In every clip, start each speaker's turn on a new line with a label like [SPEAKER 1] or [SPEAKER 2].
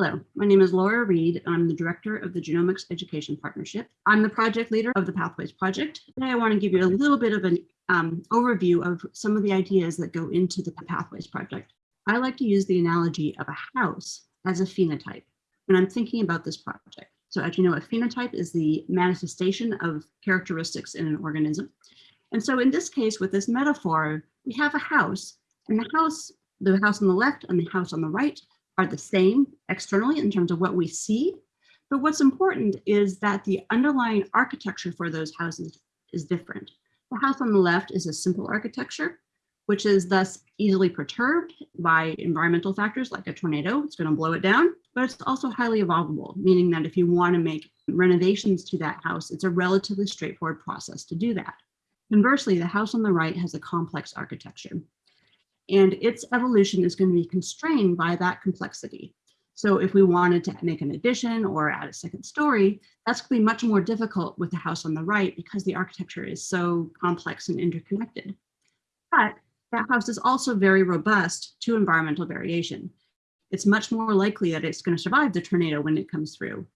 [SPEAKER 1] Hello, my name is Laura Reed. I'm the director of the Genomics Education Partnership. I'm the project leader of the Pathways Project. Today I want to give you a little bit of an um, overview of some of the ideas that go into the Pathways Project. I like to use the analogy of a house as a phenotype when I'm thinking about this project. So as you know, a phenotype is the manifestation of characteristics in an organism. And so in this case, with this metaphor, we have a house and the house, the house on the left and the house on the right are the same externally in terms of what we see. But what's important is that the underlying architecture for those houses is different. The house on the left is a simple architecture, which is thus easily perturbed by environmental factors like a tornado. It's going to blow it down, but it's also highly evolvable, meaning that if you want to make renovations to that house, it's a relatively straightforward process to do that. Conversely, the house on the right has a complex architecture and its evolution is going to be constrained by that complexity. So if we wanted to make an addition or add a second story, that's going to be much more difficult with the house on the right because the architecture is so complex and interconnected. But that house is also very robust to environmental variation. It's much more likely that it's going to survive the tornado when it comes through.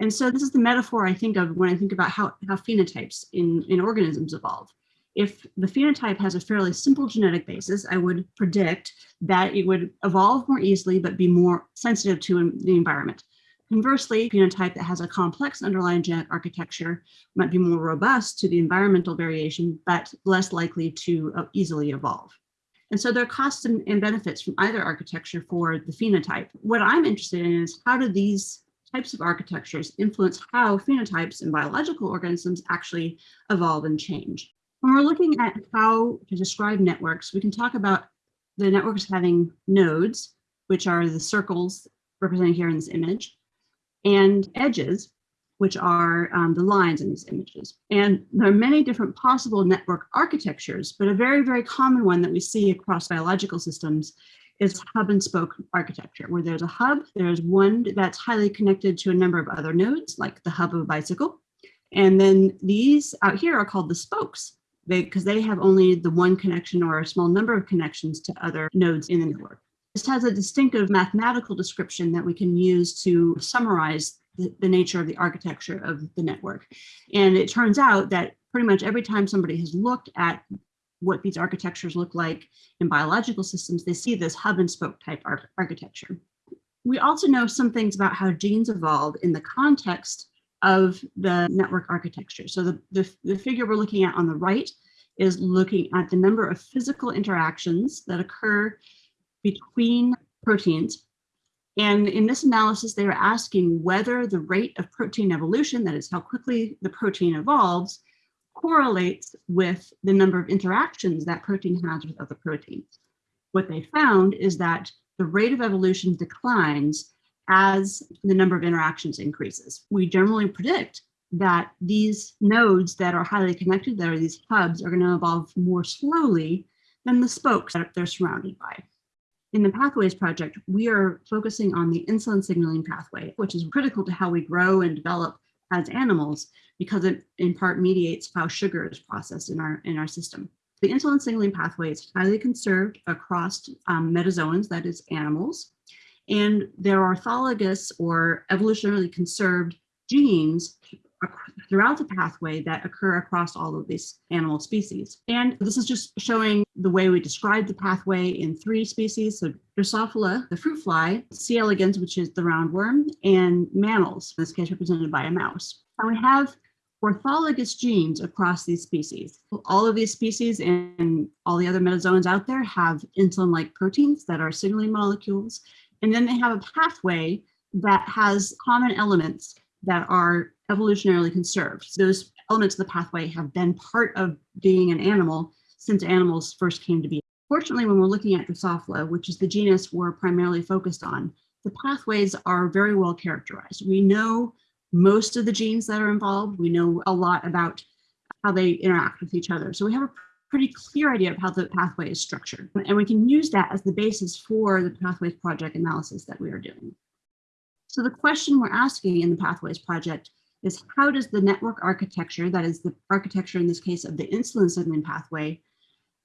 [SPEAKER 1] And so this is the metaphor I think of when I think about how, how phenotypes in, in organisms evolve if the phenotype has a fairly simple genetic basis, I would predict that it would evolve more easily, but be more sensitive to the environment. Conversely, phenotype that has a complex underlying genetic architecture might be more robust to the environmental variation, but less likely to uh, easily evolve. And so there are costs and, and benefits from either architecture for the phenotype. What I'm interested in is how do these types of architectures influence how phenotypes in biological organisms actually evolve and change. When we're looking at how to describe networks, we can talk about the networks having nodes, which are the circles represented here in this image, and edges, which are um, the lines in these images. And there are many different possible network architectures, but a very, very common one that we see across biological systems is hub and spoke architecture, where there's a hub, there's one that's highly connected to a number of other nodes, like the hub of a bicycle. And then these out here are called the spokes because they, they have only the one connection or a small number of connections to other nodes in the network. This has a distinctive mathematical description that we can use to summarize the, the nature of the architecture of the network. And it turns out that pretty much every time somebody has looked at what these architectures look like in biological systems, they see this hub and spoke type ar architecture. We also know some things about how genes evolve in the context of the network architecture. So the, the, the figure we're looking at on the right is looking at the number of physical interactions that occur between proteins. And in this analysis, they were asking whether the rate of protein evolution, that is how quickly the protein evolves, correlates with the number of interactions that protein has with other proteins. What they found is that the rate of evolution declines as the number of interactions increases. We generally predict that these nodes that are highly connected, that are these hubs, are going to evolve more slowly than the spokes that they're surrounded by. In the Pathways project, we are focusing on the insulin signaling pathway, which is critical to how we grow and develop as animals because it in part mediates how sugar is processed in our, in our system. The insulin signaling pathway is highly conserved across um, metazoans, that is animals, and there are orthologous or evolutionarily conserved genes throughout the pathway that occur across all of these animal species. And this is just showing the way we describe the pathway in three species. So Drosophila, the fruit fly, C. elegans, which is the roundworm, and mammals, in this case represented by a mouse. And we have orthologous genes across these species. All of these species and all the other metazoans out there have insulin-like proteins that are signaling molecules and then they have a pathway that has common elements that are evolutionarily conserved. Those elements of the pathway have been part of being an animal since animals first came to be. Fortunately, when we're looking at Drosophila, which is the genus we're primarily focused on, the pathways are very well characterized. We know most of the genes that are involved. We know a lot about how they interact with each other. So we have a pretty clear idea of how the pathway is structured. And we can use that as the basis for the Pathways Project analysis that we are doing. So the question we're asking in the Pathways Project is how does the network architecture, that is the architecture in this case of the insulin signaling pathway,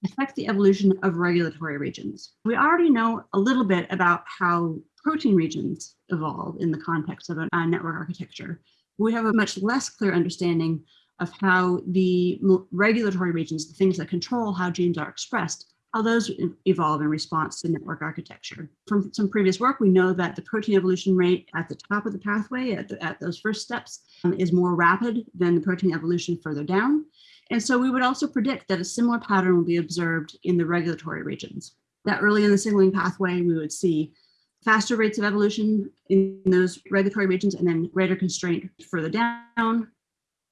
[SPEAKER 1] affect the evolution of regulatory regions? We already know a little bit about how protein regions evolve in the context of a, a network architecture, we have a much less clear understanding of how the regulatory regions, the things that control how genes are expressed, how those evolve in response to network architecture. From some previous work, we know that the protein evolution rate at the top of the pathway, at, the, at those first steps, um, is more rapid than the protein evolution further down. And so we would also predict that a similar pattern will be observed in the regulatory regions. That early in the signaling pathway, we would see faster rates of evolution in those regulatory regions and then greater constraint further down.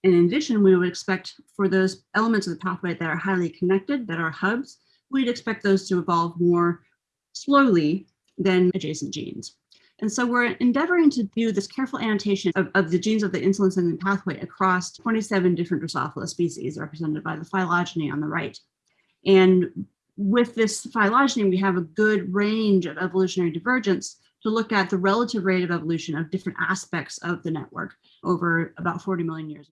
[SPEAKER 1] And in addition, we would expect for those elements of the pathway that are highly connected, that are hubs, we'd expect those to evolve more slowly than adjacent genes. And so we're endeavoring to do this careful annotation of, of the genes of the insulin signaling pathway across 27 different Drosophila species represented by the phylogeny on the right. And with this phylogeny, we have a good range of evolutionary divergence to look at the relative rate of evolution of different aspects of the network over about 40 million years.